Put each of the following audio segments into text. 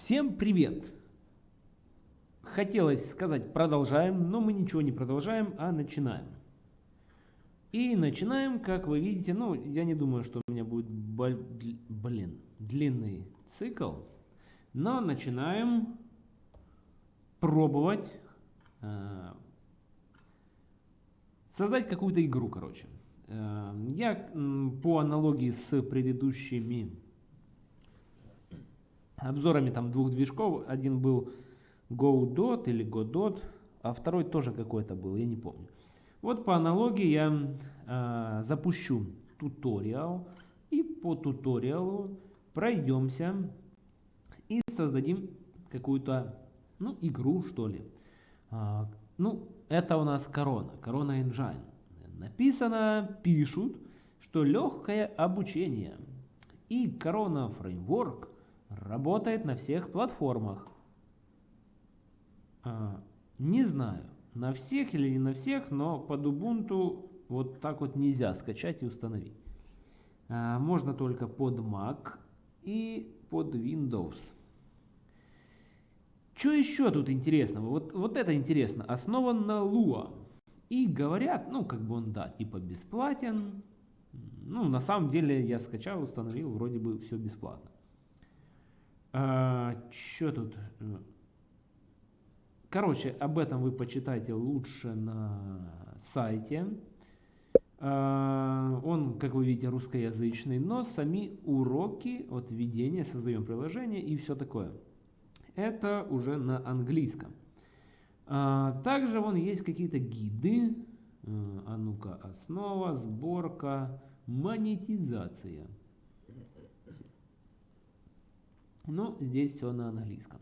Всем привет! Хотелось сказать продолжаем, но мы ничего не продолжаем, а начинаем. И начинаем, как вы видите, ну, я не думаю, что у меня будет, блин, длинный цикл, но начинаем пробовать э, создать какую-то игру, короче. Э, я по аналогии с предыдущими обзорами там двух движков. Один был GoDot или Godot, а второй тоже какой-то был, я не помню. Вот по аналогии я э, запущу туториал и по туториалу пройдемся и создадим какую-то ну, игру, что ли. А, ну, это у нас корона, корона Engine. Написано, пишут, что легкое обучение. И корона фреймворк Работает на всех платформах. А, не знаю, на всех или не на всех, но под Ubuntu вот так вот нельзя скачать и установить. А, можно только под Mac и под Windows. Что еще тут интересного? Вот, вот это интересно. Основан на Lua. И говорят, ну как бы он, да, типа бесплатен. Ну, на самом деле я скачал, установил, вроде бы все бесплатно. А, что тут? Короче, об этом вы почитайте лучше на сайте. А, он, как вы видите, русскоязычный, но сами уроки от введения, создаем приложение и все такое. Это уже на английском. А, также вон есть какие-то гиды. А ну-ка, основа, сборка, монетизация. Но здесь все на английском.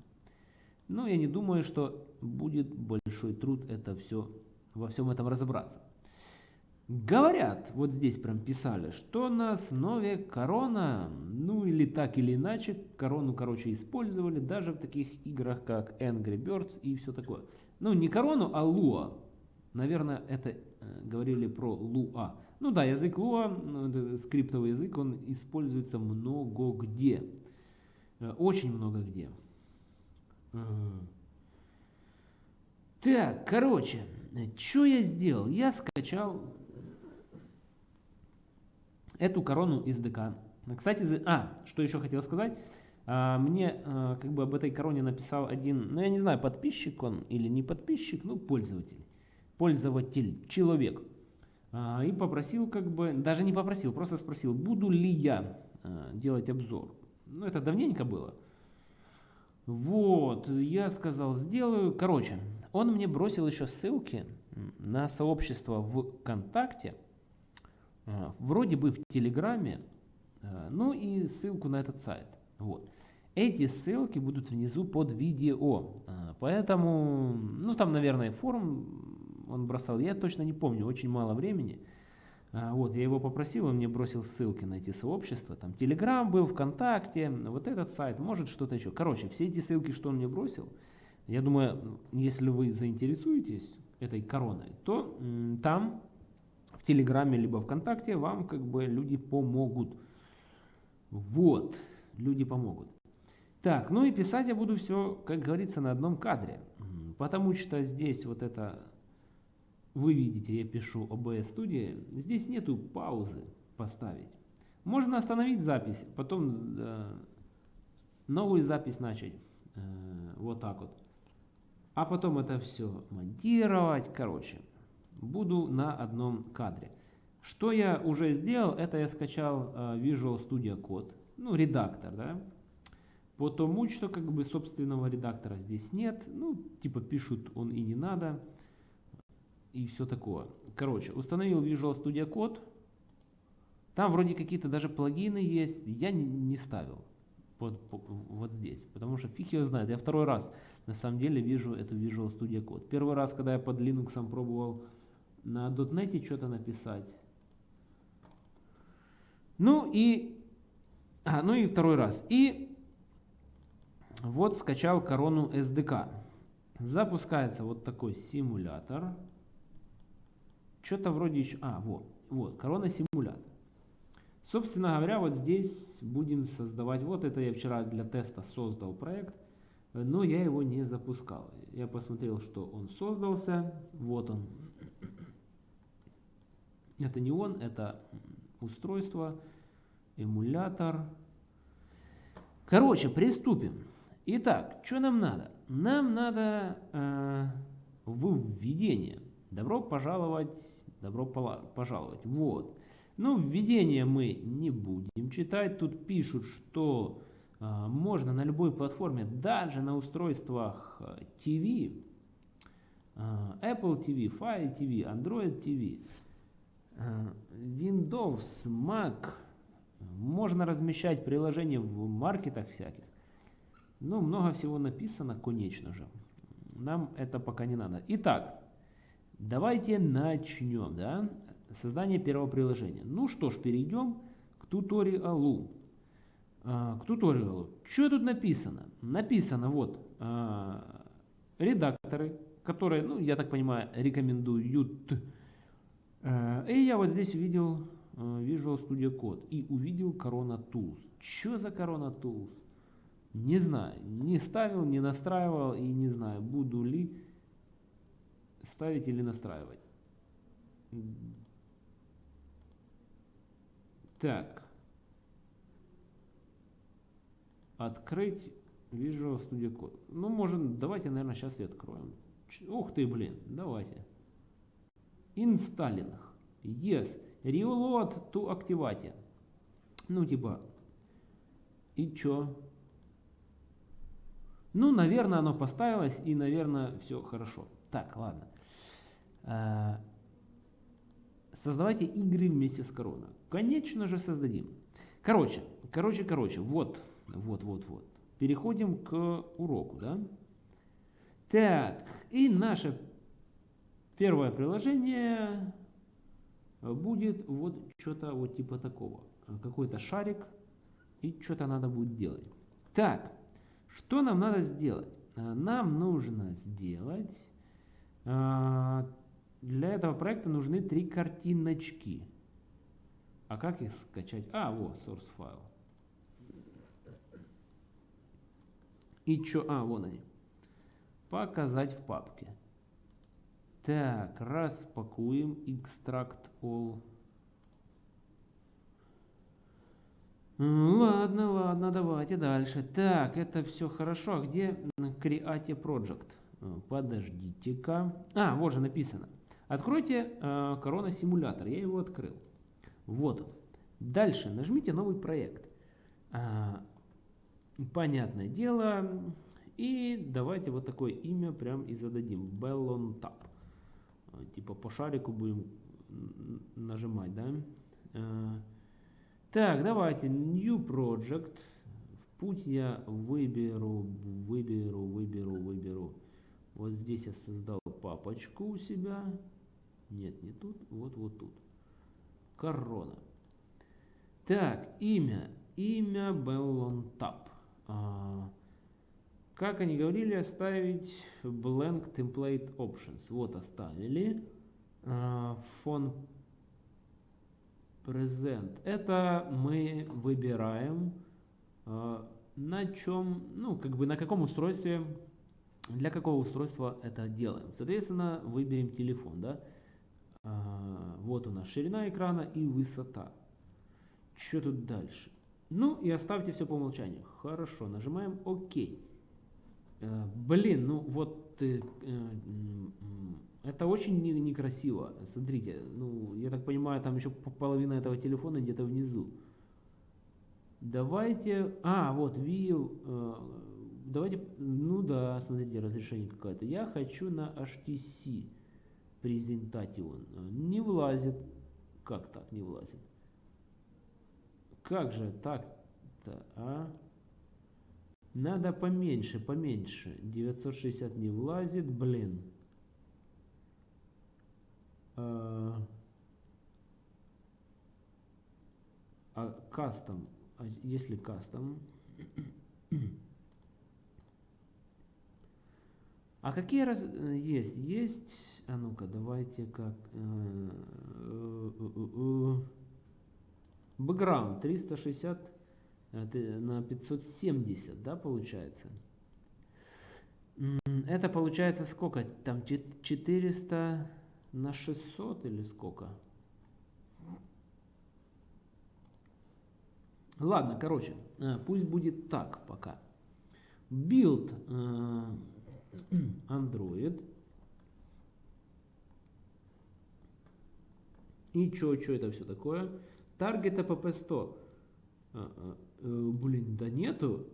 Но я не думаю, что будет большой труд это все, во всем этом разобраться. Говорят, вот здесь прям писали, что на основе корона, ну или так или иначе, корону, короче, использовали даже в таких играх, как Angry Birds и все такое. Ну, не корону, а Lua. Наверное, это э, говорили про Lua. Ну да, язык Lua, ну, скриптовый язык, он используется много где. Э, очень много где. Так, короче, что я сделал? Я скачал эту корону из ДК. Кстати, а, что еще хотел сказать. А, мне а, как бы об этой короне написал один, ну я не знаю, подписчик он или не подписчик, ну пользователь. Пользователь, человек. А, и попросил как бы, даже не попросил, просто спросил, буду ли я делать обзор. Ну, это давненько было. Вот, я сказал, сделаю. Короче, он мне бросил еще ссылки на сообщество в ВКонтакте, а, вроде бы в Телеграме, а, ну и ссылку на этот сайт. Вот. Эти ссылки будут внизу под видео, а, поэтому, ну там, наверное, форум он бросал, я точно не помню, очень мало времени. А, вот, я его попросил, он мне бросил ссылки на эти сообщества. Там Telegram был, ВКонтакте, вот этот сайт, может что-то еще. Короче, все эти ссылки, что он мне бросил, я думаю, если вы заинтересуетесь этой короной, то там в Телеграме либо ВКонтакте вам как бы люди помогут. Вот, люди помогут. Так, ну и писать я буду все, как говорится, на одном кадре. Потому что здесь вот это вы видите, я пишу OBS Studio, здесь нету паузы поставить. Можно остановить запись, потом э, новую запись начать, э, вот так вот. А потом это все монтировать, короче, буду на одном кадре. Что я уже сделал, это я скачал э, Visual Studio Code, ну редактор, да. Потому что как бы собственного редактора здесь нет, ну типа пишут он и не надо и все такое. Короче, установил Visual Studio Code. Там вроде какие-то даже плагины есть. Я не, ставил вот, вот здесь, потому что фиг его знает. Я второй раз на самом деле вижу эту Visual Studio Code. Первый раз, когда я под Linux пробовал на .NET что-то написать. Ну и, а, ну и второй раз. И вот скачал корону SDK. Запускается вот такой симулятор. Что-то вроде еще... А, вот, вот, корона симулятор. Собственно говоря, вот здесь будем создавать... Вот это я вчера для теста создал проект. но я его не запускал. Я посмотрел, что он создался. Вот он. Это не он, это устройство, эмулятор. Короче, приступим. Итак, что нам надо? Нам надо э, введение. Добро пожаловать, добро пожаловать. Вот. Ну, введение мы не будем читать. Тут пишут, что э, можно на любой платформе, даже на устройствах TV, э, Apple TV, Fire TV, Android TV, э, Windows, Mac, можно размещать приложения в маркетах всяких. Ну, много всего написано, конечно же. Нам это пока не надо. Итак, давайте начнем, да, создание первого приложения. Ну что ж, перейдем к туториалу. А, к туториалу. Что тут написано? Написано вот а, редакторы, которые, ну, я так понимаю, рекомендуют. А, и я вот здесь увидел Visual Studio Code и увидел Corona Tools. Что за Corona Tools? Не знаю, не ставил, не настраивал и не знаю, буду ли ставить или настраивать. Так. Открыть Visual Studio Code. Ну, может, давайте, наверное, сейчас и откроем. Ух ты, блин, давайте. Installing. Yes. Reload to Activate. Ну, типа. И чё? Ну, наверное, оно поставилось, и, наверное, все хорошо. Так, ладно. А, создавайте игры вместе с Корона. Конечно же, создадим. Короче, короче, короче, вот, вот, вот, вот. Переходим к уроку, да? Так, и наше первое приложение будет вот что-то вот типа такого. Какой-то шарик, и что-то надо будет делать. Так, что нам надо сделать? Нам нужно сделать... А, для этого проекта нужны три картиночки. А как их скачать? А, вот, source файл. И что? А, вон они. Показать в папке. Так, распакуем extract all. Ладно, ладно, давайте дальше. Так, это все хорошо. А где Create Project? Подождите-ка. А, вот же написано. Откройте э, Корона симулятор. Я его открыл. Вот он. Дальше нажмите новый проект. А, понятное дело. И давайте вот такое имя прям и зададим. Bellon Tap. Типа по шарику будем нажимать, да? А, так, давайте New Project. В путь я выберу, выберу, выберу, выберу. Вот здесь я создал папочку у себя. Нет, не тут, вот, вот тут. Корона. Так, имя. Имя Tap. А, как они говорили, оставить blank template options. Вот оставили. А, фон present. Это мы выбираем э, на чем, ну, как бы на каком устройстве, для какого устройства это делаем. Соответственно, выберем телефон, да. Э, вот у нас ширина экрана и высота. Что тут дальше? Ну и оставьте все по умолчанию. Хорошо, нажимаем ОК. Э, блин, ну вот э, э, это очень не, некрасиво. Смотрите, ну, я так понимаю, там еще половина этого телефона где-то внизу. Давайте... А, вот, view... Давайте... Ну да, смотрите, разрешение какое-то. Я хочу на HTC презентатион. Не влазит. Как так не влазит? Как же так-то, а? Надо поменьше, поменьше. 960 не влазит, блин. А, а кастом, а если кастом, а какие раз есть? Есть, а ну-ка, давайте как, бэкграунд 360 на 570, да, получается? Это получается сколько? Там 400 на 600 или сколько? Ладно, короче, э, пусть будет так пока. Build э, Android. И что, что это все такое? Target App Store. А, а, блин, да нету.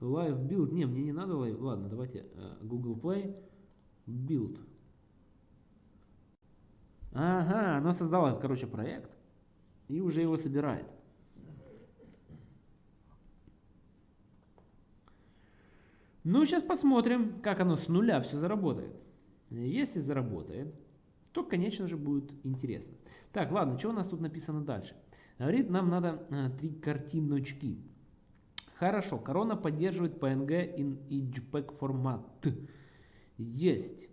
Live Build. Не, мне не надо live. Ладно, давайте э, Google Play. Build. Ага, оно создало, короче, проект и уже его собирает. Ну, сейчас посмотрим, как оно с нуля все заработает. Если заработает, то, конечно же, будет интересно. Так, ладно, что у нас тут написано дальше? Говорит, нам надо а, три картиночки. Хорошо, корона поддерживает PNG in JPEG формат. Есть.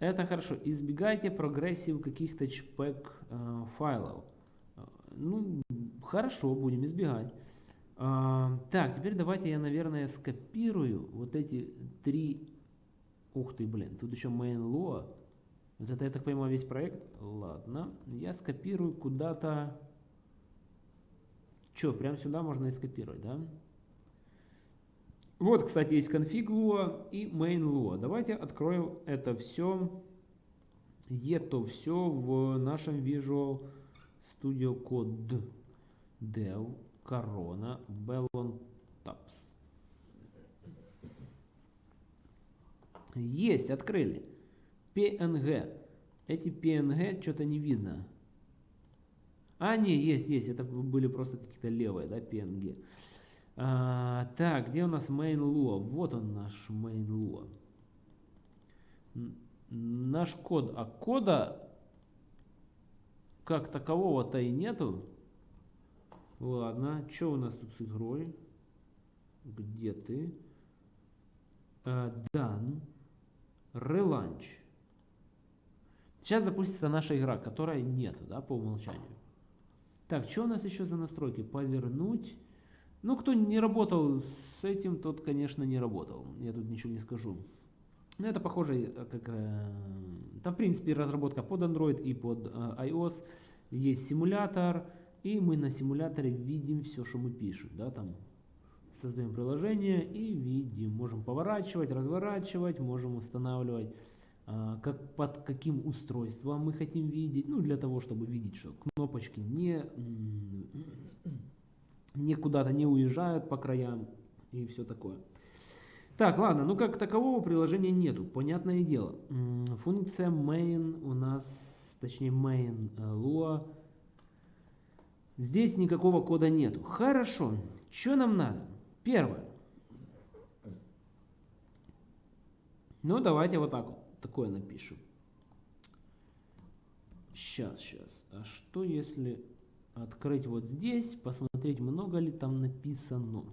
Это хорошо. Избегайте progressive каких-то JPEG э, файлов. Ну, хорошо, будем избегать. А, так, теперь давайте я, наверное, скопирую вот эти три... Ух ты, блин, тут еще main.loa. Вот это, я так понимаю, весь проект. Ладно, я скопирую куда-то... Че, прям сюда можно и скопировать, да? Вот, кстати, есть config Lua и main Lua. Давайте откроем это все, это все в нашем Visual Studio Code Dev Corona Bellon Tabs. Есть, открыли. PNG. Эти PNG что-то не видно. А, не, есть, есть. Это были просто какие-то левые, да, PNG. А, так, где у нас main Lua? Вот он наш main Lua. Наш код. А кода как такового-то и нету. Ладно, что у нас тут с игрой? Где ты? Uh, done. Relaunch. Сейчас запустится наша игра, которой нету, да, по умолчанию. Так, что у нас еще за настройки? Повернуть. Ну, кто не работал с этим, тот, конечно, не работал. Я тут ничего не скажу. Но это похоже, э, как... Э, там, в принципе, разработка под Android и под э, iOS. Есть симулятор, и мы на симуляторе видим все, что мы пишем. Да, там создаем приложение и видим. Можем поворачивать, разворачивать, можем устанавливать, как, под каким устройством мы хотим видеть. Ну, для того, чтобы видеть, что кнопочки не не куда-то не уезжают по краям и все такое. Так, ладно, ну как такового приложения нету, понятное дело. Функция main у нас, точнее main э, lua, здесь никакого кода нету. Хорошо, что нам надо? Первое. Ну, давайте вот так вот, такое напишем. Сейчас, сейчас. А что если открыть вот здесь, посмотреть, много ли там написано.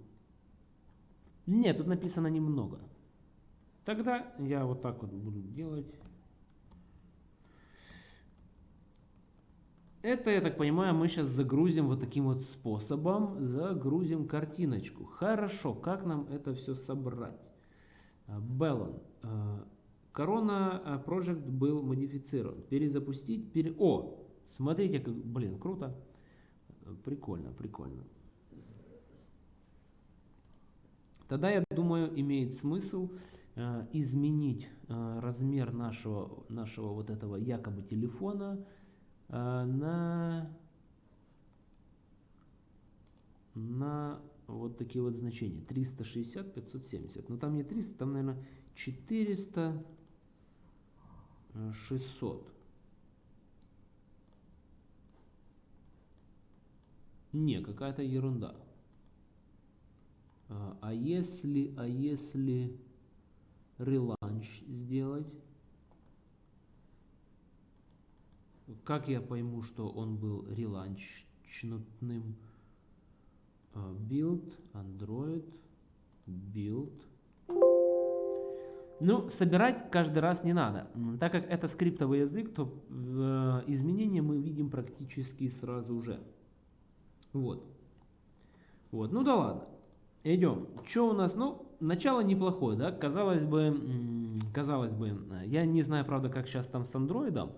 Нет, тут написано немного. Тогда я вот так вот буду делать. Это, я так понимаю, мы сейчас загрузим вот таким вот способом. Загрузим картиночку. Хорошо, как нам это все собрать? Беллон. Корона Project был модифицирован. Перезапустить. Пере... О, смотрите, как, блин, круто. Прикольно, прикольно. Тогда, я думаю, имеет смысл э, изменить э, размер нашего, нашего вот этого якобы телефона э, на, на вот такие вот значения. 360, 570. Но там не 300, там, наверное, 400, 600. Не, какая-то ерунда. А, а если, а если реланч сделать? Как я пойму, что он был реланчнутным? А, build, Android, build. Ну, собирать каждый раз не надо. Так как это скриптовый язык, то э, изменения мы видим практически сразу же. Вот. Вот, ну да ладно. Идем. Что у нас? Ну, начало неплохое, да, казалось бы, казалось бы, я не знаю, правда, как сейчас там с андроидом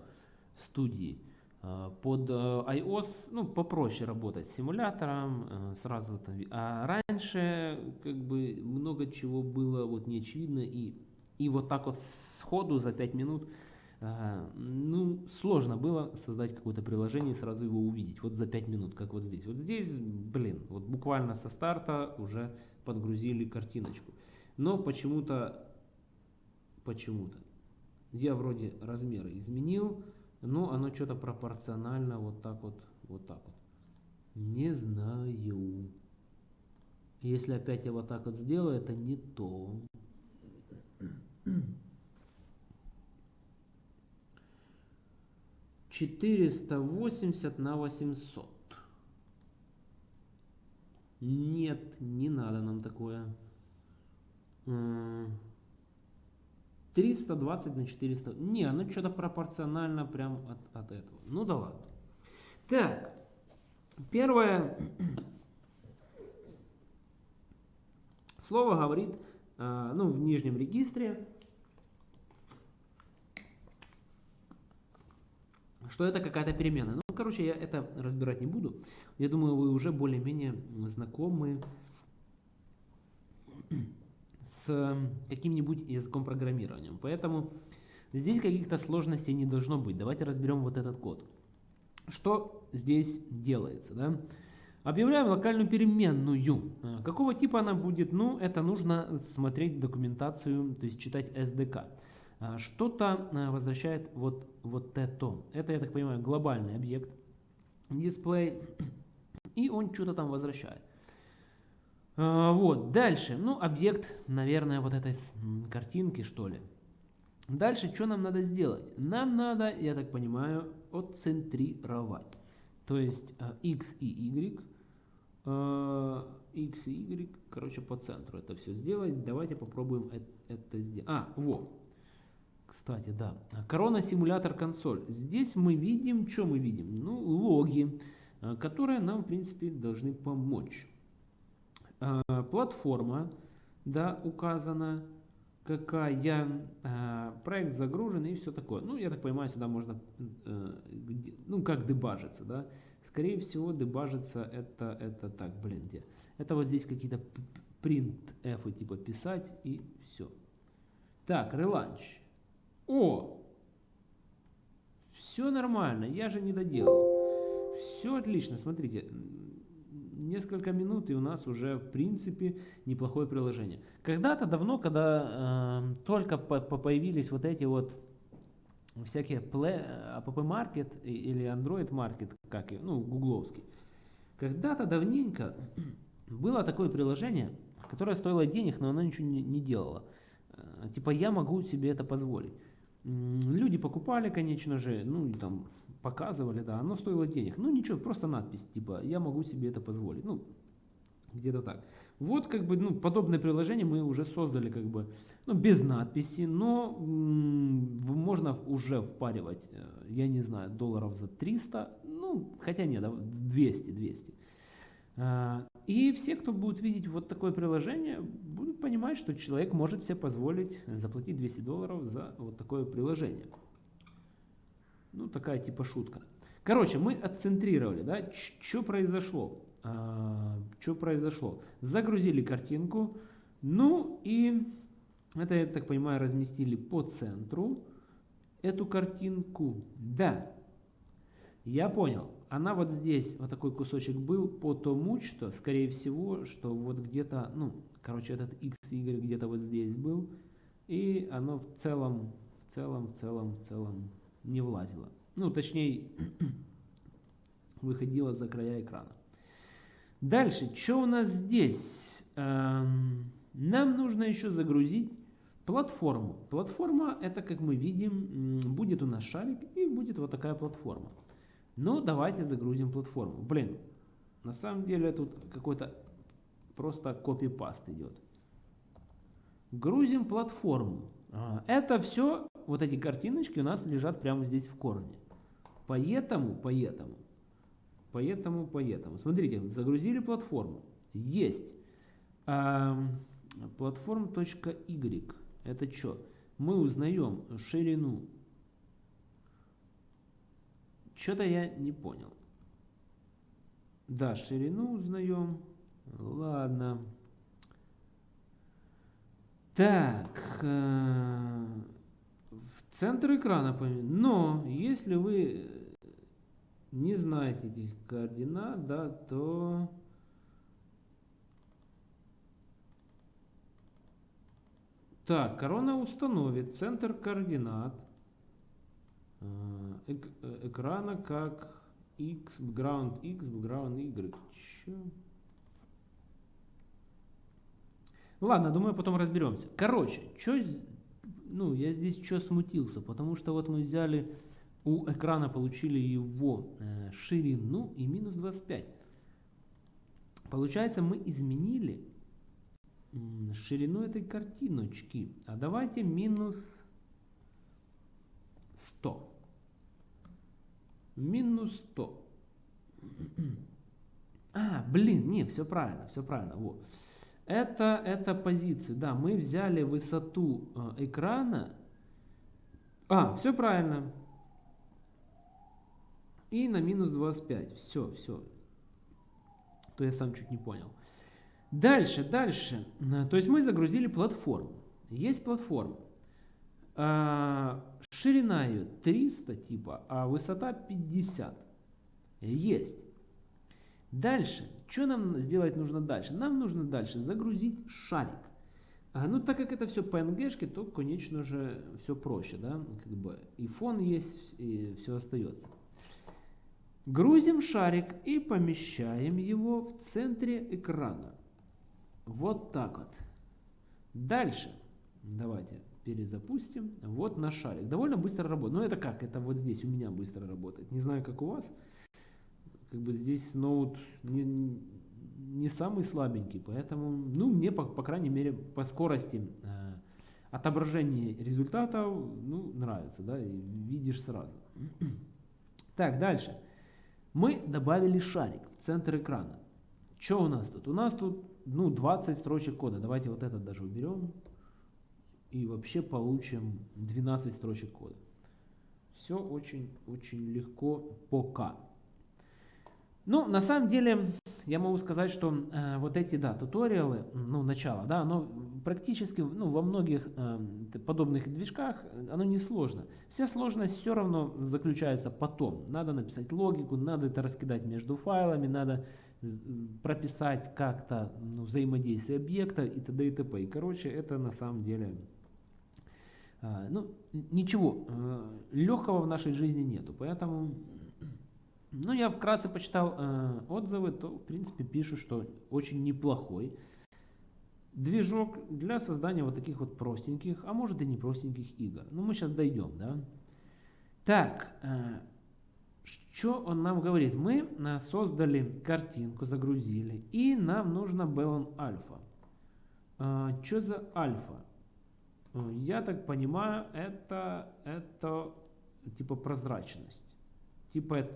студии, а, под э, iOS, ну, попроще работать с симулятором, э, сразу там, а раньше, как бы, много чего было вот не очевидно, и, и вот так вот сходу за 5 минут, а, ну, сложно было создать какое-то приложение и сразу его увидеть, вот за 5 минут, как вот здесь. Вот здесь, блин, вот буквально со старта уже подгрузили картиночку. Но почему-то, почему-то, я вроде размеры изменил, но оно что-то пропорционально вот так вот, вот так вот. Не знаю. Если опять я вот так вот сделаю, это не то. Четыреста восемьдесят на восемьсот. Нет, не надо нам такое. 320 на 400. Не, оно что-то пропорционально прям от, от этого. Ну да ладно. Так, первое слово говорит, э, ну, в нижнем регистре, что это какая-то переменная. Ну, короче, я это разбирать не буду. Я думаю, вы уже более-менее знакомы с каким-нибудь языком программирования. Поэтому здесь каких-то сложностей не должно быть. Давайте разберем вот этот код. Что здесь делается? Да? Объявляем локальную переменную. А, какого типа она будет? Ну, это нужно смотреть документацию, то есть читать SDK. А, что-то а, возвращает вот, вот это. Это, я так понимаю, глобальный объект, дисплей, и он что-то там возвращает. А, вот, дальше, ну, объект, наверное, вот этой картинки, что ли. Дальше, что нам надо сделать? Нам надо, я так понимаю, отцентрировать. То есть x и y, x и y, короче, по центру это все сделать. Давайте попробуем это сделать. А, вот. Кстати, да. Корона симулятор консоль. Здесь мы видим, что мы видим? Ну, логи, э, которые нам, в принципе, должны помочь. Э, платформа, да, указана, какая, э, проект загружен и все такое. Ну, я так понимаю, сюда можно, ну, как дебажиться, да. Скорее всего, дебажиться это, это так, блин, где? Это вот здесь какие-то print f типа писать и все. Так, реланч. О! Все нормально, я же не доделал. Все отлично, смотрите несколько минут, и у нас уже, в принципе, неплохое приложение. Когда-то давно, когда э, только по по появились вот эти вот всякие Play, App Market или Android Market, как и, ну, гугловский, когда-то давненько было такое приложение, которое стоило денег, но оно ничего не, не делало. Э, типа я могу себе это позволить. Люди покупали, конечно же, ну, там, показывали, да, оно стоило денег. Ну ничего, просто надпись, типа, я могу себе это позволить. Ну, где-то так. Вот как бы, ну, подобное приложение мы уже создали как бы, ну, без надписи, но можно уже впаривать, э, я не знаю, долларов за 300, ну, хотя нет, 200, 200. А, и все, кто будет видеть вот такое приложение, будут понимать, что человек может себе позволить заплатить 200 долларов за вот такое приложение. Ну, такая типа шутка. Короче, мы отцентрировали, да, что произошло? А, что произошло? Загрузили картинку, ну и это, я так понимаю, разместили по центру эту картинку. Да, я понял. Она вот здесь, вот такой кусочек был, потому что, скорее всего, что вот где-то, ну, короче, этот x, y где-то вот здесь был, и оно в целом, в целом, в целом, в целом не влазила. Ну, точнее, выходила за края экрана. Дальше, что у нас здесь? Эм, нам нужно еще загрузить платформу. Платформа, это, как мы видим, будет у нас шарик и будет вот такая платформа. Ну, давайте загрузим платформу. Блин, на самом деле тут какой-то просто копипаст идет. Грузим платформу. Это все вот эти картиночки у нас лежат прямо здесь в корне. Поэтому, поэтому, поэтому, поэтому. Смотрите, загрузили платформу. Есть. Платформ.y. Это что? Мы узнаем ширину. Что-то я не понял. Да, ширину узнаем. Ладно. Так. Э, в центр экрана. Но, если вы не знаете этих координат, да, то... Так, корона установит центр координат э, э, экрана как x, background x, background y. Чё? Ладно, думаю, потом разберемся. Короче, что, ну, я здесь что смутился, потому что вот мы взяли у экрана, получили его э, ширину и минус 25. Получается, мы изменили ширину этой картиночки. А давайте минус 100. Минус 100. А, блин, не, все правильно, все правильно. Вот. Это, это позицию. Да, мы взяли высоту э, экрана. А, все правильно. И на минус 25. Все, все. То я сам чуть не понял. Дальше, дальше. То есть мы загрузили платформу. Есть платформа. Ширина ее 300 типа, а высота 50. Есть. Дальше. Что нам сделать нужно дальше? Нам нужно дальше загрузить шарик. А, ну, так как это все PNG, то, конечно же, все проще, да, как бы и фон есть, и все остается. Грузим шарик и помещаем его в центре экрана. Вот так вот. Дальше. Давайте перезапустим. Вот наш шарик. Довольно быстро работает. Но это как? Это вот здесь у меня быстро работает. Не знаю, как у вас. Как бы здесь ноут не, не самый слабенький. Поэтому, ну, мне, по, по крайней мере, по скорости э, отображения результатов, ну, нравится, да, и видишь сразу. Так, дальше. Мы добавили шарик в центр экрана. Что у нас тут? У нас тут ну, 20 строчек кода. Давайте вот этот даже уберем. И вообще получим 12 строчек кода. Все очень-очень легко пока. Ну, на самом деле, я могу сказать, что э, вот эти, да, туториалы, ну, начало, да, оно практически, ну, во многих э, подобных движках, оно не сложно. Вся сложность все равно заключается потом. Надо написать логику, надо это раскидать между файлами, надо прописать как-то ну, взаимодействие объекта и т.д. и т.п. И, короче, это на самом деле, э, ну, ничего э, легкого в нашей жизни нету, поэтому ну, я вкратце почитал э, отзывы, то, в принципе, пишут, что очень неплохой движок для создания вот таких вот простеньких, а может и не простеньких игр. Ну, мы сейчас дойдем, да. Так, э, что он нам говорит? Мы создали картинку, загрузили, и нам нужно Balloon Alpha. Что за альфа? Э, я так понимаю, это, это типа прозрачность. Типа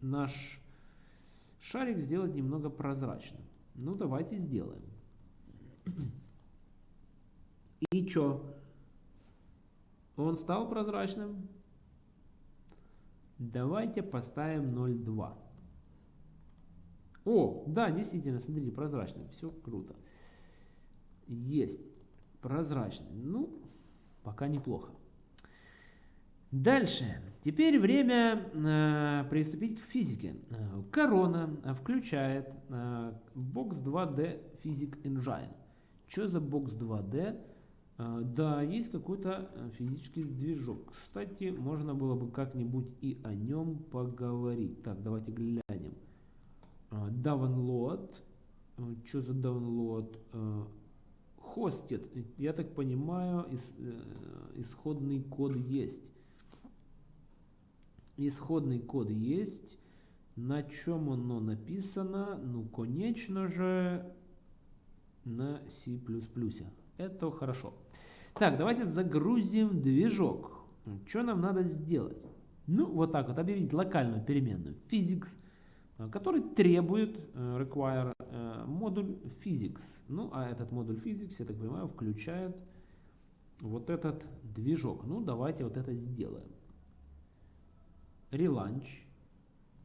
наш шарик сделать немного прозрачным. Ну, давайте сделаем. И что? Он стал прозрачным? Давайте поставим 0,2. О, да, действительно, смотрите, прозрачный. Все круто. Есть. Прозрачный. Ну, пока неплохо. Дальше. Теперь время э, приступить к физике. Э, корона включает э, Box 2D Physics Engine. Что за Box 2D? Э, да, есть какой-то э, физический движок. Кстати, можно было бы как-нибудь и о нем поговорить. Так, давайте глянем. Э, download. Что за download? Hosted. Я так понимаю, э, исходный код есть исходный код есть. На чем оно написано? Ну, конечно же, на C++. Это хорошо. Так, давайте загрузим движок. Что нам надо сделать? Ну, вот так вот, объявить локальную переменную physics. Который требует require модуль physics. Ну, а этот модуль physics, я так понимаю, включает вот этот движок. Ну, давайте вот это сделаем. Relaunch.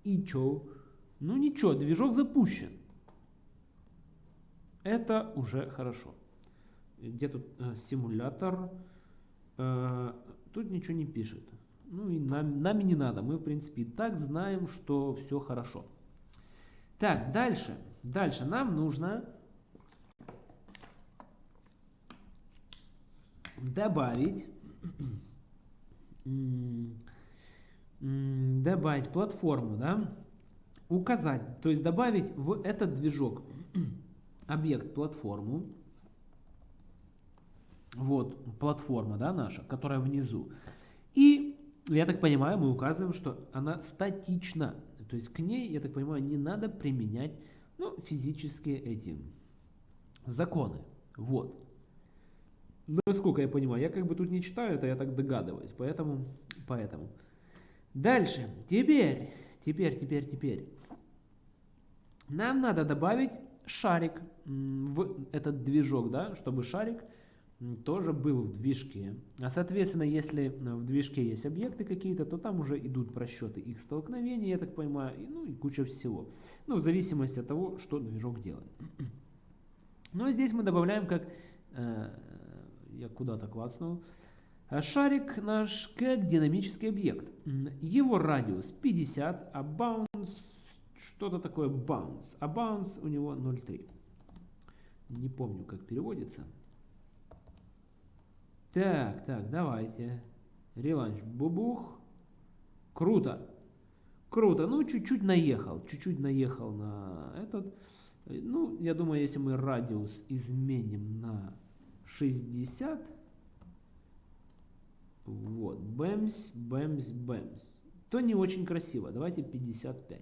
И чё? Ну ничего, движок запущен. Это уже хорошо. Где тут э, симулятор? Э, тут ничего не пишет. Ну и нам, нами не надо. Мы, в принципе, и так знаем, что все хорошо. Так, дальше. Дальше. Нам нужно добавить добавить платформу, да, указать, то есть добавить в этот движок объект платформу, вот платформа, да, наша, которая внизу, и я так понимаю, мы указываем, что она статична, то есть к ней, я так понимаю, не надо применять, ну, физические эти законы, вот. Насколько я понимаю, я как бы тут не читаю это, я так догадываюсь, поэтому, поэтому. Дальше, теперь, теперь, теперь, теперь. Нам надо добавить шарик в этот движок, да, чтобы шарик тоже был в движке. А соответственно, если в движке есть объекты какие-то, то там уже идут просчеты их столкновения, я так понимаю, и, ну и куча всего. Ну, в зависимости от того, что движок делает. Но здесь мы добавляем как, э, я куда-то клацнул, шарик наш как динамический объект. Его радиус 50, а bounce что-то такое bounce. А bounce у него 0,3. Не помню, как переводится. Так, так, давайте. Реланч. Бубух. Круто. Круто. Ну, чуть-чуть наехал. Чуть-чуть наехал на этот. Ну, я думаю, если мы радиус изменим на 60. Вот. Бэмс, бэмс, бэмс. То не очень красиво. Давайте 55.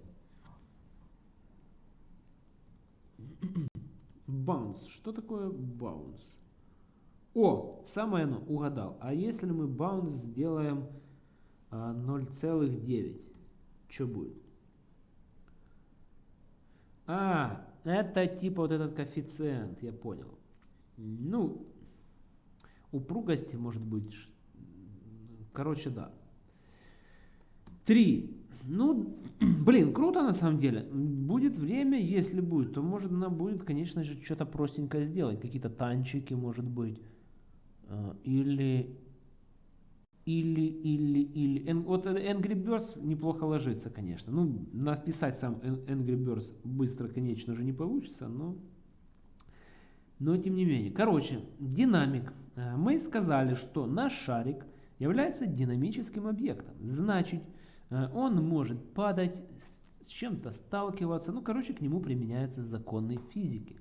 Bounce. Что такое bounce? О, самое оно, угадал. А если мы bounce сделаем а, 0,9, что будет? А, это типа вот этот коэффициент, я понял. Ну, упругости может быть, короче, да. 3. Ну, блин, круто на самом деле. Будет время, если будет, то может она будет, конечно же, что-то простенькое сделать. Какие-то танчики, может быть. А, или, или, или, или. Вот Angry Birds неплохо ложится, конечно. Ну, написать сам Angry Birds быстро, конечно же, не получится, но... Но тем не менее. Короче, динамик. А, мы сказали, что наш шарик является динамическим объектом. Значит, Э, он может падать, с чем-то сталкиваться, ну, короче, к нему применяются законы физики.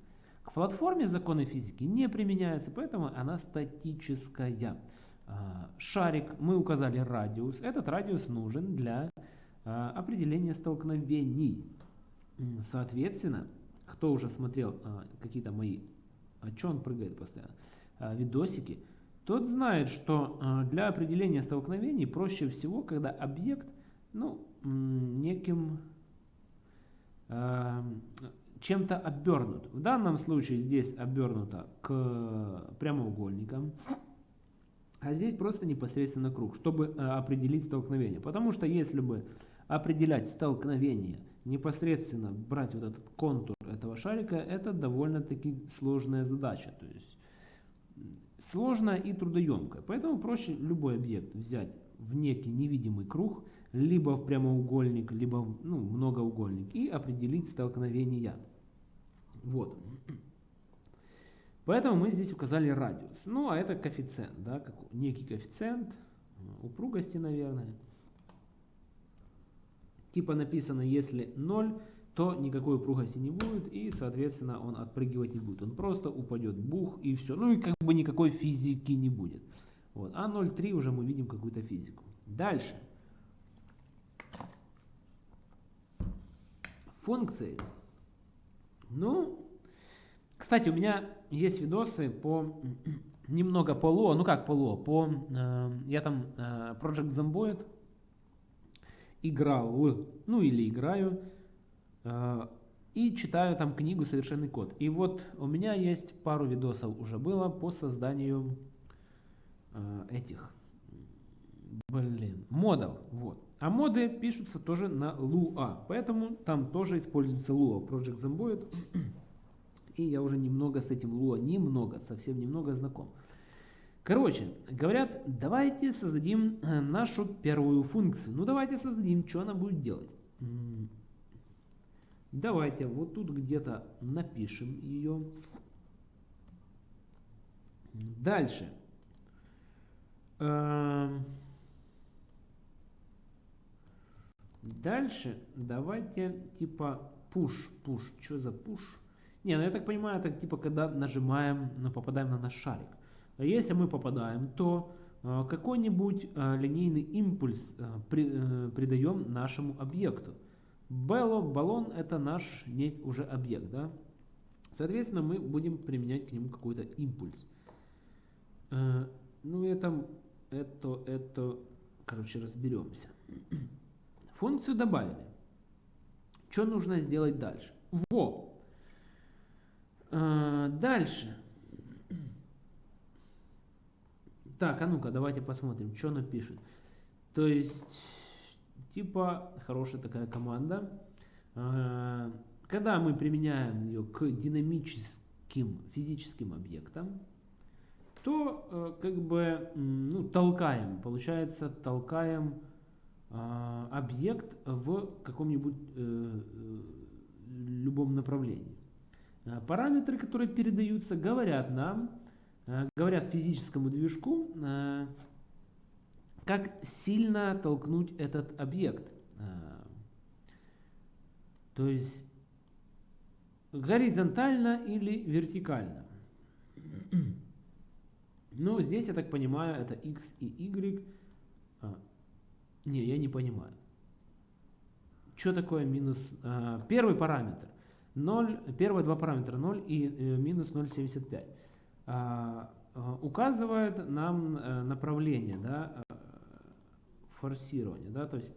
Платформе законы физики не применяются, поэтому она статическая. Э, шарик, мы указали радиус, этот радиус нужен для э, определения столкновений. Соответственно, кто уже смотрел какие-то мои, а что он прыгает постоянно, видосики, тот знает, что для определения столкновений проще всего, когда объект ну, неким чем-то обернут. В данном случае здесь обернуто к прямоугольникам, а здесь просто непосредственно круг, чтобы э, определить столкновение. Потому что если бы определять столкновение, непосредственно брать вот этот контур этого шарика, это довольно-таки сложная задача. То есть сложная и трудоемкая. Поэтому проще любой объект взять в некий невидимый круг – либо в прямоугольник, либо в ну, многоугольник и определить столкновения. Вот. Поэтому мы здесь указали радиус. Ну, а это коэффициент, да, как некий коэффициент упругости, наверное. Типа написано, если 0, то никакой упругости не будет, и, соответственно, он отпрыгивать не будет. Он просто упадет, бух, и все. Ну, и как бы никакой физики не будет. Вот. А 0,3 уже мы видим какую-то физику. Дальше. Функции. Ну, кстати, у меня есть видосы по немного по ло, ну как по ло, по, э, я там э, Project Zomboid играл, ну или играю. э, и читаю там книгу «Совершенный код». И вот у меня есть пару видосов уже было по созданию э, этих, блин, модов. Вот. А моды пишутся тоже на Lua, поэтому там тоже используется Lua, Project Zomboid. И я уже немного с этим Lua, немного, совсем немного знаком. Короче, говорят, давайте создадим э, нашу первую функцию. Ну давайте создадим, что она будет делать. Давайте вот тут где-то напишем ее. Дальше. Эм, дальше давайте типа push, push. Что за push? Не, ну я так понимаю, это типа когда нажимаем, ну, попадаем на наш шарик. А если мы попадаем, то э, какой-нибудь э, линейный импульс э, придаем нашему объекту. Белло, баллон это наш уже объект. Да? Соответственно, мы будем применять к нему какой-то импульс. Ну, это, это, это, короче, разберемся. Функцию добавили. Что нужно сделать дальше? Во! Дальше. Так, а ну-ка, давайте посмотрим, что она пишет. То есть, типа, хорошая такая команда. А, когда мы применяем ее к динамическим физическим объектам, то э, как бы ну, толкаем, получается, толкаем а, объект в каком-нибудь э, э, любом направлении. Параметры, которые передаются, говорят нам, Э, говорят физическому движку, как сильно толкнуть этот объект. То есть горизонтально или вертикально. Ну, здесь, я так понимаю, это x и y. Не, я не понимаю. Что такое минус... А, первый параметр. 0, первые два параметра 0 и э, минус 0,75. А, а, указывает нам э, направление да, э, форсирования. Да, то есть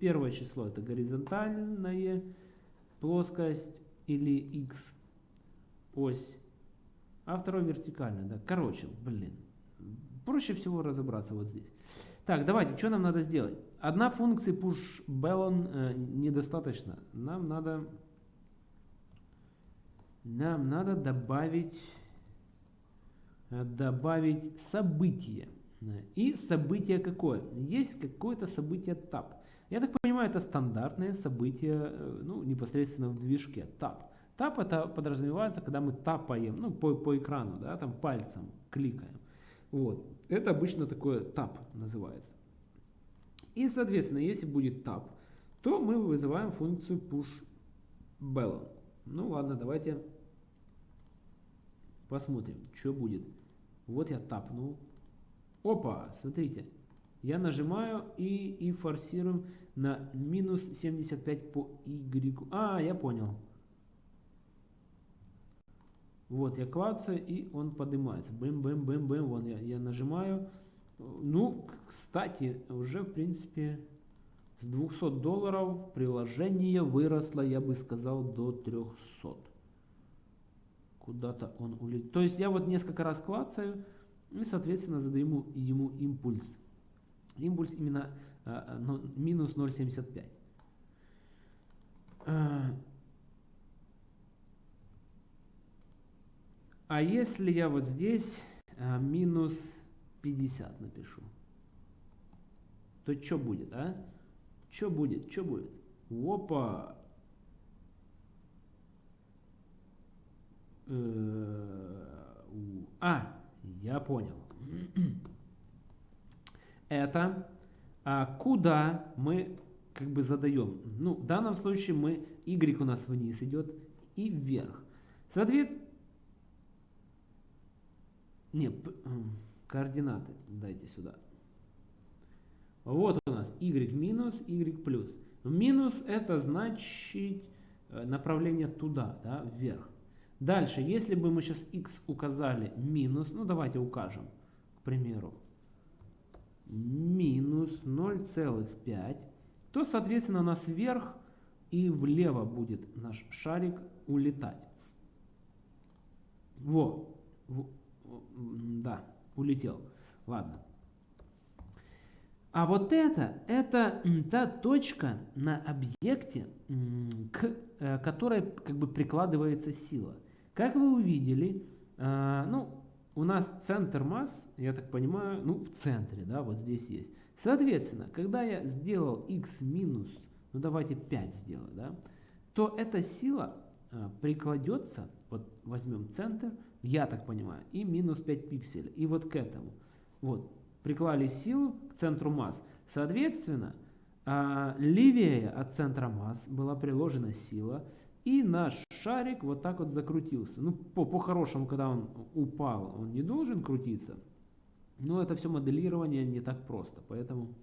первое число это горизонтальная плоскость или x ось, а второе вертикальное. Да. Короче, блин, проще всего разобраться вот здесь. Так, давайте, что нам надо сделать? Одна функция push ballon э, недостаточно. Нам надо, нам надо добавить Э, добавить событие. И событие какое? Есть какое-то событие TAP. Я так понимаю, это стандартное событие э, ну, непосредственно в движке TAP. TAP это подразумевается, когда мы тапаем ну, по, по экрану, да, там пальцем кликаем. Вот. Это обычно такое TAP называется. И, соответственно, если будет TAP, то мы вызываем функцию push ballon. Ну ладно, давайте Посмотрим, что будет. Вот я тапнул. Опа, смотрите. Я нажимаю и, и форсируем на минус 75 по Y. А, я понял. Вот я клацаю и он поднимается. Бэм-бэм-бэм-бэм. Вон я, я нажимаю. Ну, кстати, уже в принципе с 200 долларов приложение выросло, я бы сказал, до 300 куда-то он улетел. То есть я вот несколько раз клацаю и, соответственно, задаю ему, ему импульс. Импульс именно а, ну, минус 0,75. А, а если я вот здесь а, минус 50 напишу, то что будет, а? Что будет, что будет? Опа! Э, а, я понял. Это а, куда мы как бы задаем. Ну, в данном случае мы y у нас вниз идет и вверх. Соответственно, не, координаты дайте сюда. Вот у нас y минус, y плюс. Минус это значит э, направление туда, да, вверх. Дальше, если бы мы сейчас x указали минус, ну давайте укажем, к примеру, минус 0,5, то, соответственно, у нас вверх и влево будет наш шарик улетать. Во, да, улетел. Ладно. А вот это, это та точка на объекте, к э, которой как бы прикладывается сила. Как вы увидели, э, ну, у нас центр масс, я так понимаю, ну, в центре, да, вот здесь есть. Соответственно, когда я сделал x минус, ну, давайте 5 сделаю, да, то эта сила э, прикладется, вот возьмем центр, я так понимаю, и минус 5 пикселей, и вот к этому. Вот, приклали силу к центру масс. Соответственно, а, левее от центра масс была приложена сила, и наш шарик вот так вот закрутился. Ну, по-хорошему, по когда он упал, он не должен крутиться. Но это все моделирование не так просто, поэтому...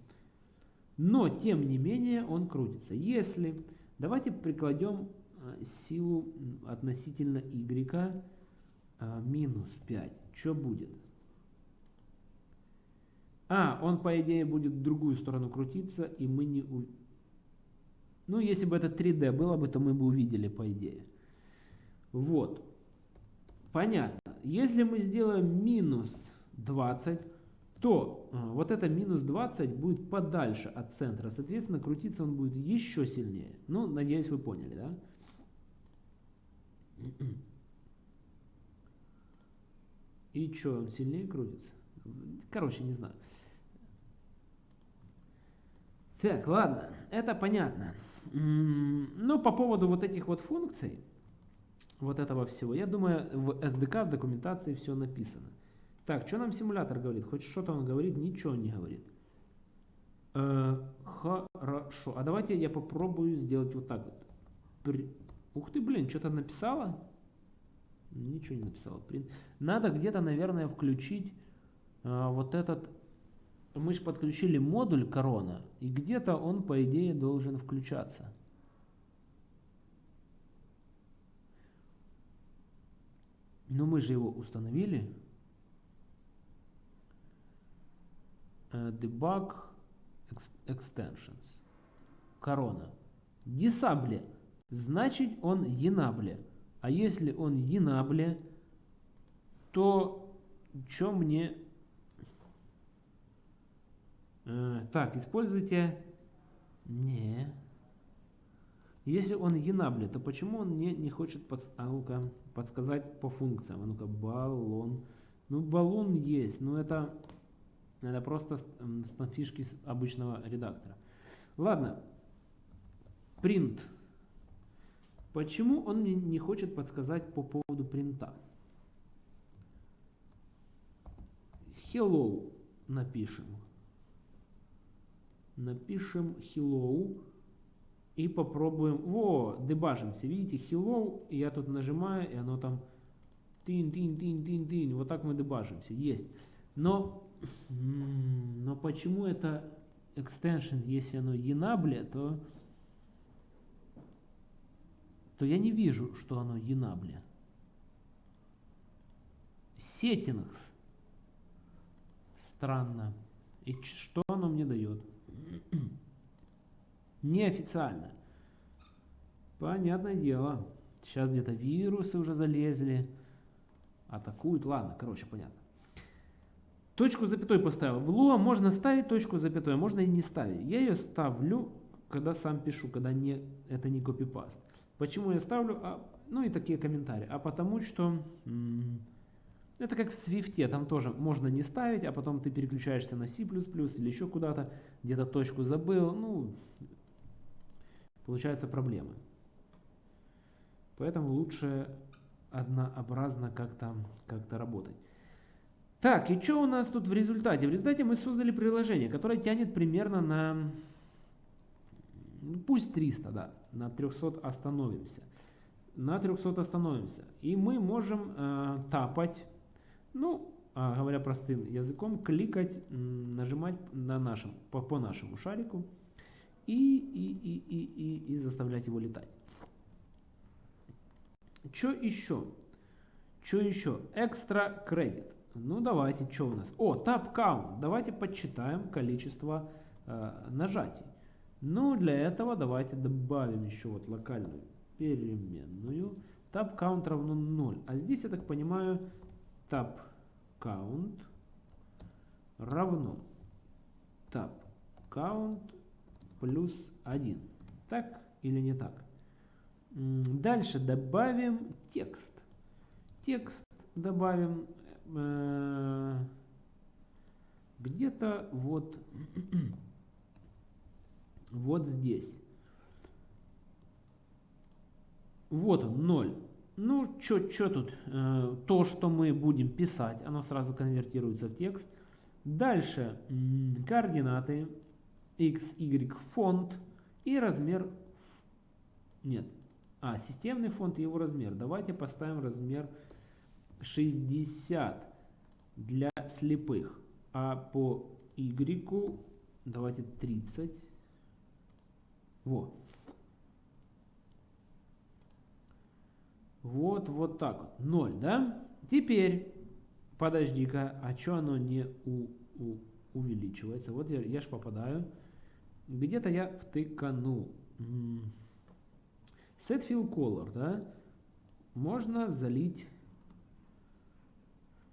Но, тем не менее, он крутится. Если... Давайте прикладем а, силу относительно y а, минус 5. Что будет? А, он по идее будет в другую сторону крутиться, и мы не... У... Ну, если бы это 3D было бы, то мы бы увидели по идее. Вот. Понятно. Если мы сделаем минус 20, то а, вот это минус 20 будет подальше от центра. Соответственно, крутиться он будет еще сильнее. Ну, надеюсь, вы поняли, да? И что, сильнее крутится? Короче, не знаю. Так, ладно, это понятно. Ну, по поводу вот этих вот функций, вот этого всего, я думаю, в SDK, в документации все написано. Так, что нам симулятор говорит? Хоть что-то он говорит, ничего не говорит. Э, хорошо. А давайте я попробую сделать вот так вот. При... Ух ты, блин, что-то написала? Ничего не написала. Надо где-то, наверное, включить э, вот этот мы же подключили модуль корона, и где-то он, по идее, должен включаться. Но мы же его установили. Uh, debug extensions. Корона. Disable. Значит, он enable. А если он enable, то что мне Э, так, используйте... Не. Если он enable, то почему он не, не хочет под, а ну подсказать по функциям? А ну-ка, баллон. Ну, баллон есть, но это, это просто фишки обычного редактора. Ладно. Print. Почему он мне не хочет подсказать по поводу принта? Hello напишем напишем hello и попробуем. Во, дебажимся. Видите, hello, и я тут нажимаю, и оно там тин тин тин тин тин Вот так мы дебажимся. Есть. Но, но почему это extension, если оно enable, то, то я не вижу, что оно enable. Settings. Странно. И что оно мне дает? Неофициально. Понятное дело. Сейчас где-то вирусы уже залезли. Атакуют. Ладно, короче, понятно. Точку запятой поставил. В Lua можно ставить точку запятой, можно и не ставить. Я ее ставлю, когда сам пишу, когда не, это не копипаст. Почему я ставлю? А, ну и такие комментарии. А потому что... Это как в Swift, там тоже можно не ставить, а потом ты переключаешься на C++ или еще куда-то, где-то точку забыл, ну, получаются проблемы. Поэтому лучше однообразно как-то как, -то, работать. Так, и что у нас тут в результате? В результате мы создали приложение, которое тянет примерно на, ну, пусть 300, да, на 300 остановимся. На 300 остановимся. И мы можем э, тапать ну, а, говоря простым языком, кликать, нажимать на нашем, по, по нашему шарику и, и, и, и, и, и заставлять его летать. Что еще? Что еще? Экстра кредит. Ну давайте, что у нас? О, tap count. Давайте подсчитаем количество э, нажатий. Ну, для этого давайте добавим еще вот локальную переменную. Tab count равно 0. А здесь, я так понимаю, tab count равно tab count плюс 1. Так или не так? Дальше добавим текст. Текст добавим э, где-то вот, вот здесь. Вот он, 0. Ну, что тут? Э, то, что мы будем писать, оно сразу конвертируется в текст. Дальше координаты x, y, фонд и размер. Нет. А, системный фонд и его размер. Давайте поставим размер 60 для слепых. А по y давайте 30. Вот. Вот, вот так вот. 0, да? Теперь, подожди-ка, а что оно не у, у, увеличивается? Вот я, я ж попадаю. Где-то я втыканул. Set fill color, да? Можно залить.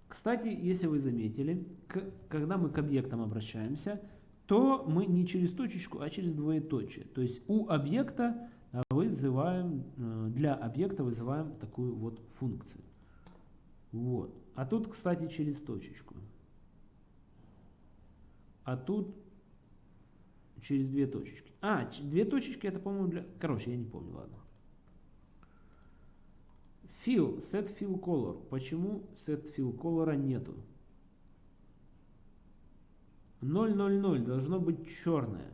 Кстати, если вы заметили, к, когда мы к объектам обращаемся, то мы не через точечку, а через двоеточие. То есть у объекта вызываем, э, для объекта вызываем такую вот функцию. Вот. А тут, кстати, через точечку. А тут через две точечки. А, две точечки это, по-моему, для... Короче, я не помню, ладно. Fill, set fill color. Почему set fill color нету? 000 должно быть черное.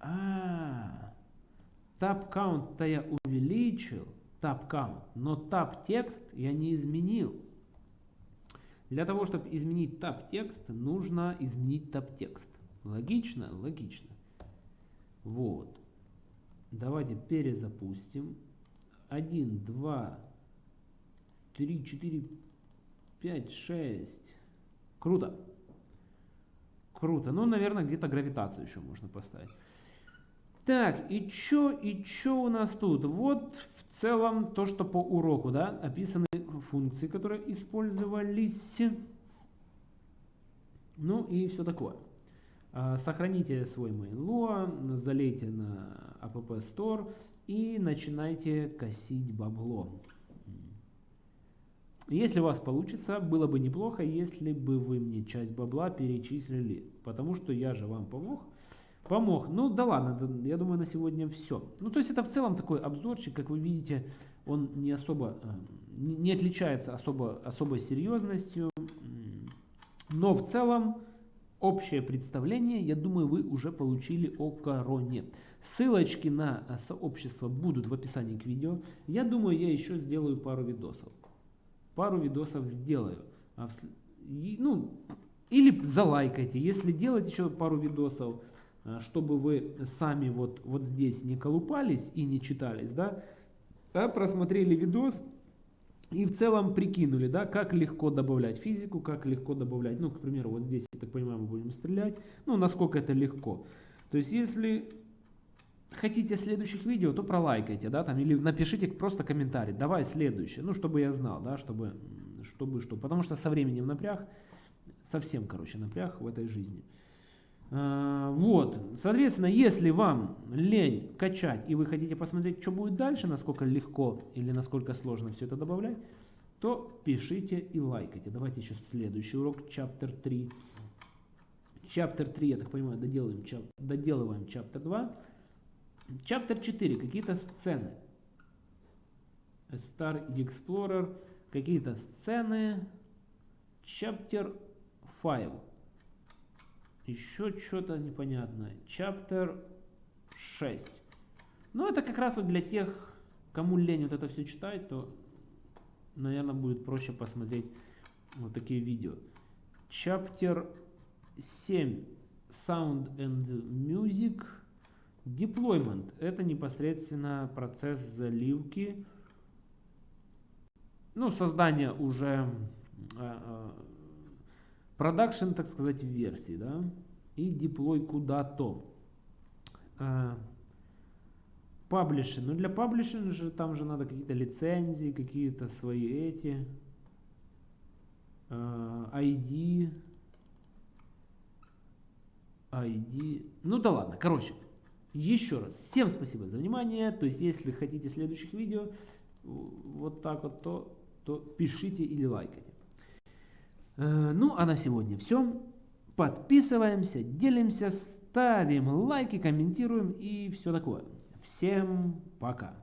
А, tab count-то я увеличил, tab count, но tab текст я не изменил. Для того, чтобы изменить tab текст, нужно изменить tab текст. Логично? Логично. Вот. Давайте перезапустим. 1, 2, 3, 4, 5, 6. Круто. Круто. Ну, наверное, где-то гравитацию еще можно поставить. Так, и чё, и чё у нас тут? Вот в целом то, что по уроку, да, описаны функции, которые использовались. Ну и все такое. А, сохраните свой main.lua, залейте на app store и начинайте косить бабло. Если у вас получится, было бы неплохо, если бы вы мне часть бабла перечислили, потому что я же вам помог. Помог. Ну да ладно, я думаю на сегодня все. Ну то есть это в целом такой обзорчик, как вы видите, он не особо, э, не отличается особо, особой серьезностью. Но в целом общее представление, я думаю, вы уже получили о короне. Ссылочки на э, сообщество будут в описании к видео. Я думаю, я еще сделаю пару видосов. Пару видосов сделаю. А ну, или залайкайте. Если делать еще пару видосов, Э, чтобы вы сами вот, вот здесь не колупались и не читались, да, а просмотрели видос и в целом прикинули, да, как легко добавлять физику, как легко добавлять, ну, к примеру, вот здесь, я так понимаю, мы будем стрелять, ну, насколько это легко. То есть, если хотите следующих видео, то пролайкайте, да, там, или напишите просто комментарий, давай следующее, ну, чтобы я знал, да, чтобы, чтобы что, потому что со временем напряг, совсем, короче, напряг в этой жизни. А, вот, соответственно, если вам лень качать и вы хотите посмотреть, что будет дальше, насколько легко или насколько сложно все это добавлять, то пишите и лайкайте. Давайте еще следующий урок, chapter 3. Chapter 3, я так понимаю, доделываем, доделываем chapter 2. Chapter 4, какие-то сцены. Star Explorer, какие-то сцены. Chapter 5 еще что-то непонятное. Chapter 6. Ну, это как раз вот для тех, кому лень вот это все читать, то, наверное, будет проще посмотреть вот такие видео. Chapter 7. Sound and Music. Deployment. Это непосредственно процесс заливки. Ну, создание уже а, а, продакшн, так сказать, версии, да. и деплой куда-то. А, паблиши. Ну для паблишинга же там же надо какие-то лицензии, какие-то свои эти. ID. ID. Ну да ладно, короче. Еще раз, всем спасибо за внимание. То есть, если хотите следующих видео, вот так вот, то, то пишите или лайкайте. Э, ну, а на сегодня все. Подписываемся, делимся, ставим лайки, комментируем и все такое. Всем пока.